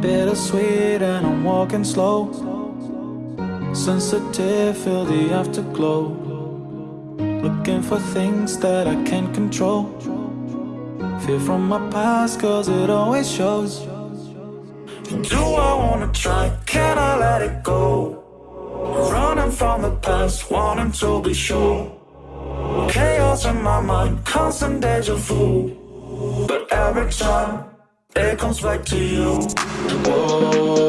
bittersweet and I'm walking slow. Sensitive, feel the afterglow. Looking for things that I can't control. Fear from my past cause it always shows. Do I wanna try, can I let it go? Running from the past, wanting to be sure. Chaos in my mind, constant deja vu. But every time, it comes back to you. Whoa